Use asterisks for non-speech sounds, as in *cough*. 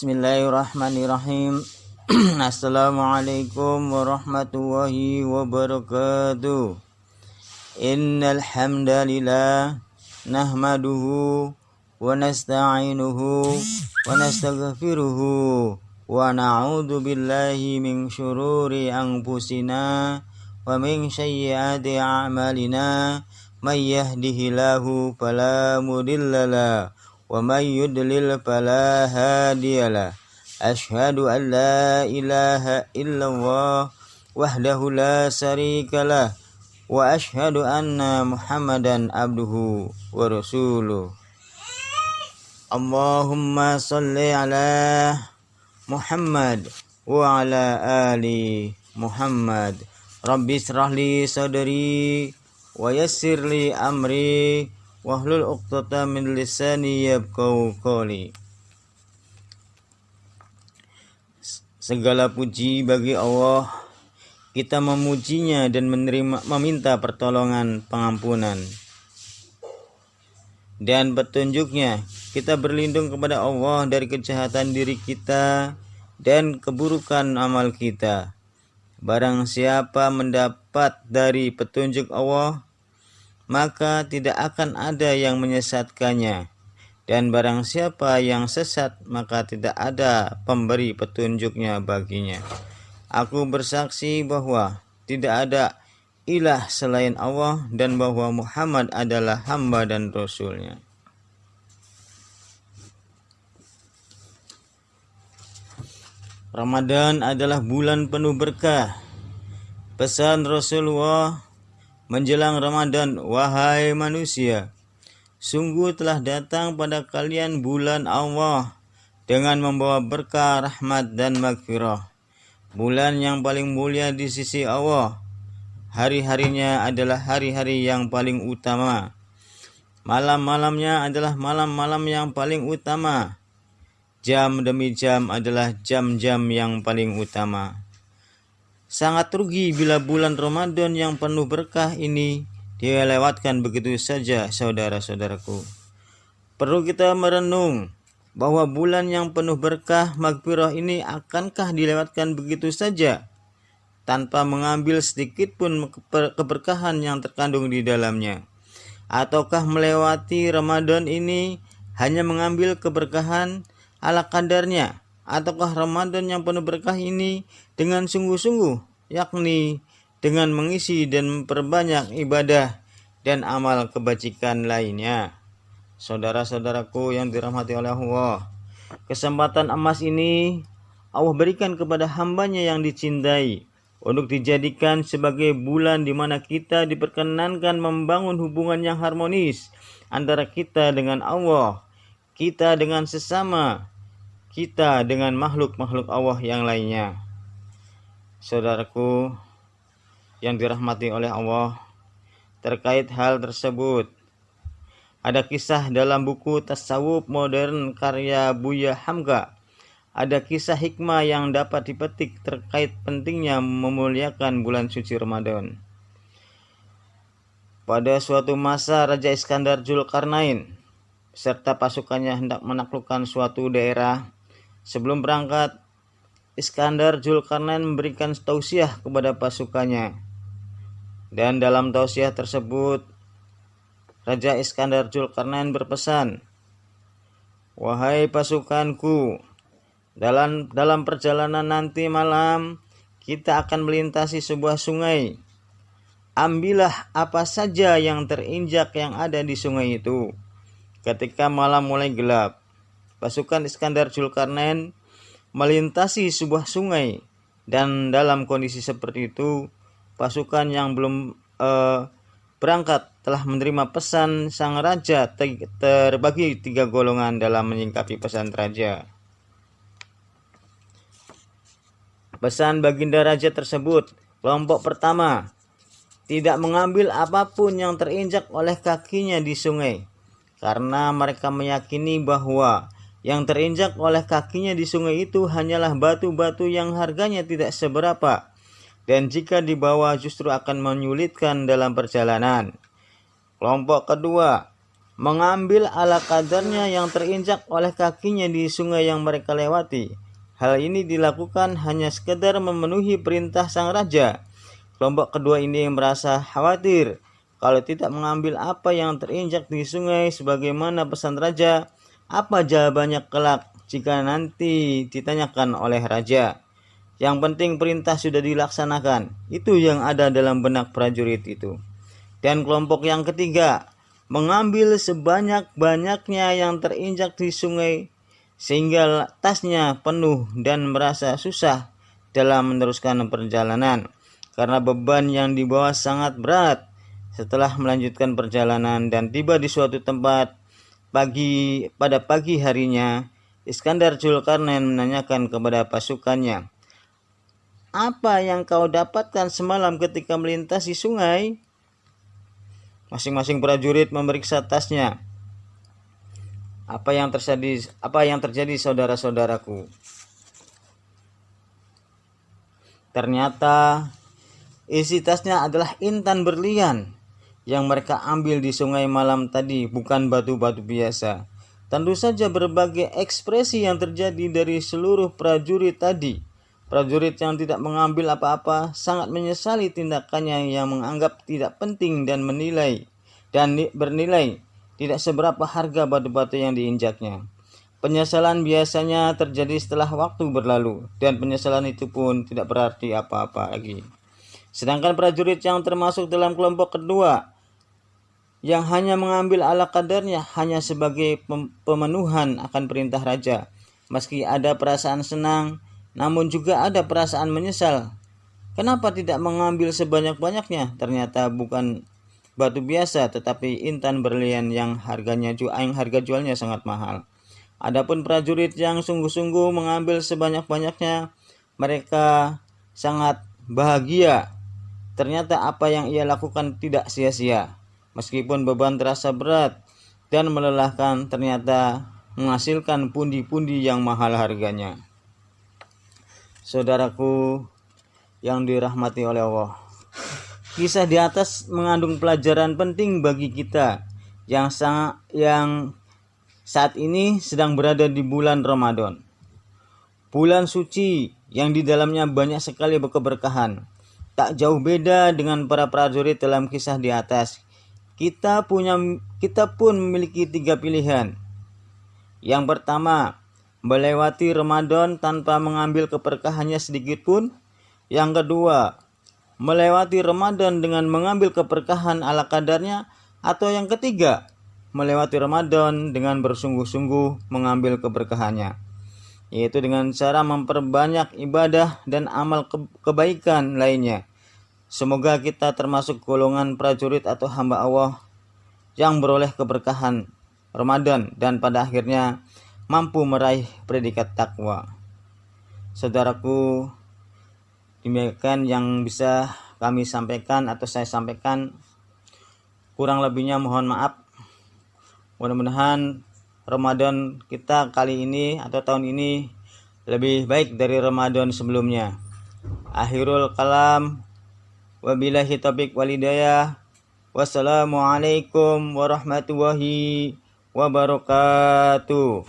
Bismillahirrahmanirrahim. *clears throat* Assalamualaikum warahmatullahi wabarakatuh. Innal hamdalillah nahmaduhu wa nasta'inuhu wa nastaghfiruhu wa na'udzu billahi min syururi anfusina wa min sayyiati a'malina may yahdihillahu fala mudhillalah ومن يدلل فلا هادي له أشهد أن لا إله إلا الله وحده لا شريك له وأشهد أن محمدا عبده ورسوله اللهم صل على محمد وعلى آل محمد رب اشرح لي صدري ويسر لي أمري wahlul uqtata min lisani yabqau qawli. Segala puji bagi Allah. Kita memujinya dan menerima meminta pertolongan pengampunan. Dan petunjuknya kita berlindung kepada Allah dari kejahatan diri kita dan keburukan amal kita. Barang siapa mendapat dari petunjuk Allah maka tidak akan ada yang menyesatkannya. Dan barang siapa yang sesat, maka tidak ada pemberi petunjuknya baginya. Aku bersaksi bahwa tidak ada ilah selain Allah dan bahwa Muhammad adalah hamba dan rasulnya. Ramadan adalah bulan penuh berkah. Pesan Rasulullah menjelang Ramadan, wahai manusia, sungguh telah datang pada kalian bulan Allah dengan membawa berkah, rahmat, dan maghfirah. Bulan yang paling mulia di sisi Allah. Hari-harinya adalah hari-hari yang paling utama. Malam-malamnya adalah malam-malam yang paling utama. Jam demi jam adalah jam-jam yang paling utama. Sangat rugi bila bulan Ramadan yang penuh berkah ini dilewatkan begitu saja saudara-saudaraku. Perlu kita merenung bahwa bulan yang penuh berkah magfirah ini akankah dilewatkan begitu saja tanpa mengambil sedikit pun keberkahan yang terkandung di dalamnya. Ataukah melewati Ramadan ini hanya mengambil keberkahan ala kadarnya ataukah Ramadan yang penuh berkah ini dengan sungguh-sungguh, yakni dengan mengisi dan memperbanyak ibadah dan amal kebajikan lainnya. Saudara-saudaraku yang dirahmati oleh Allah, kesempatan emas ini Allah berikan kepada hambanya yang dicintai untuk dijadikan sebagai bulan di mana kita diperkenankan membangun hubungan yang harmonis antara kita dengan Allah, kita dengan sesama, kita dengan makhluk-makhluk Allah yang lainnya. Saudaraku yang dirahmati oleh Allah, terkait hal tersebut, ada kisah dalam buku Tasawuf Modern karya Buya Hamka. Ada kisah hikmah yang dapat dipetik terkait pentingnya memuliakan bulan suci Ramadan. Pada suatu masa Raja Iskandar Zulkarnain serta pasukannya hendak menaklukkan suatu daerah Sebelum berangkat, Iskandar Zulkarnain memberikan tausiah kepada pasukannya. Dan dalam tausiah tersebut, Raja Iskandar Zulkarnain berpesan, Wahai pasukanku, dalam dalam perjalanan nanti malam kita akan melintasi sebuah sungai. Ambillah apa saja yang terinjak yang ada di sungai itu. Ketika malam mulai gelap, pasukan Iskandar Zulkarnain melintasi sebuah sungai dan dalam kondisi seperti itu pasukan yang belum uh, berangkat telah menerima pesan sang raja terbagi tiga golongan dalam menyingkapi pesan raja. Pesan baginda raja tersebut, kelompok pertama, tidak mengambil apa pun yang terinjak oleh kakinya di sungai, karena mereka meyakini bahwa yang terinjak oleh kakinya di sungai itu hanyalah batu-batu yang harganya tidak seberapa, dan jika dibawa justru akan menyulitkan dalam perjalanan. Kelompok kedua mengambil ala kadarnya yang terinjak oleh kakinya di sungai yang mereka lewati. Hal ini dilakukan hanya sekedar memenuhi perintah sang raja. Kelompok kedua ini merasa khawatir kalau tidak mengambil apa yang terinjak di sungai sebagaimana pesan raja, apa jawabannya kelak jika nanti ditanyakan oleh raja. Yang penting perintah sudah dilaksanakan. Itu yang ada dalam benak prajurit itu. Dan kelompok yang ketiga, mengambil sebanyak-banyaknya yang terinjak di sungai sehingga tasnya penuh dan merasa susah dalam meneruskan perjalanan karena beban yang dibawa sangat berat setelah melanjutkan perjalanan dan tiba di suatu tempat pagi pada pagi harinya Iskandar Zulkarnain menanyakan kepada pasukannya apa yang kau dapatkan semalam ketika melintasi sungai Masing-masing prajurit memeriksa tasnya. Apa yang terjadi apa yang terjadi saudara-saudaraku? Ternyata isi tasnya adalah intan berlian yang mereka ambil di sungai malam tadi, bukan batu-batu biasa. Tentu saja berbagai ekspresi yang terjadi dari seluruh prajurit tadi. Prajurit yang tidak mengambil apa-apa sangat menyesali tindakannya yang menganggap tidak penting dan menilai dan bernilai tidak seberapa harga batu-batu yang diinjaknya. Penyesalan biasanya terjadi setelah waktu berlalu dan penyesalan itu pun tidak berarti apa-apa lagi. Sedangkan prajurit yang termasuk dalam kelompok kedua yang hanya mengambil ala kadarnya hanya sebagai pemenuhan akan perintah raja. Meski ada perasaan senang, namun juga ada perasaan menyesal. Kenapa tidak mengambil sebanyak-banyaknya? Ternyata bukan batu biasa tetapi intan berlian yang harganya yang harga jualnya sangat mahal. Adapun prajurit yang sungguh-sungguh mengambil sebanyak-banyaknya, mereka sangat bahagia. Ternyata apa yang ia lakukan tidak sia-sia. Meskipun beban terasa berat dan melelahkan, ternyata menghasilkan pundi-pundi yang mahal harganya saudaraku yang dirahmati oleh Allah. Kisah di atas mengandung pelajaran penting bagi kita yang sangat yang saat ini sedang berada di bulan Ramadan. Bulan suci yang di dalamnya banyak sekali keberkahan. Tak jauh beda dengan para prajurit dalam kisah di atas. Kita punya kita pun memiliki tiga pilihan. Yang pertama, melewati Ramadan tanpa mengambil keberkahannya sedikit pun. Yang kedua, melewati Ramadan dengan mengambil keberkahan ala kadarnya. Atau yang ketiga, melewati Ramadan dengan bersungguh-sungguh mengambil keberkahannya. Yaitu dengan cara memperbanyak ibadah dan amal kebaikan lainnya. Semoga kita termasuk golongan prajurit atau hamba Allah yang beroleh keberkahan Ramadan dan pada akhirnya mampu meraih predikat takwa. Saudaraku, demikian yang bisa kami sampaikan atau saya sampaikan. Kurang lebihnya mohon maaf. Mudah-mudahan Ramadan kita kali ini atau tahun ini lebih baik dari Ramadan sebelumnya. Akhirul kalam wabillahi taufiq walidayah. Wassalamualaikum warahmatullahi wabarakatuh.